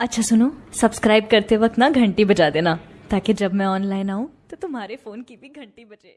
अच्छा सुनो सब्सक्राइब करते वक्त ना घंटी बजा देना, ताकि जब मैं ऑनलाइन आऊँ तो तुम्हारे फ़ोन की भी घंटी बजे।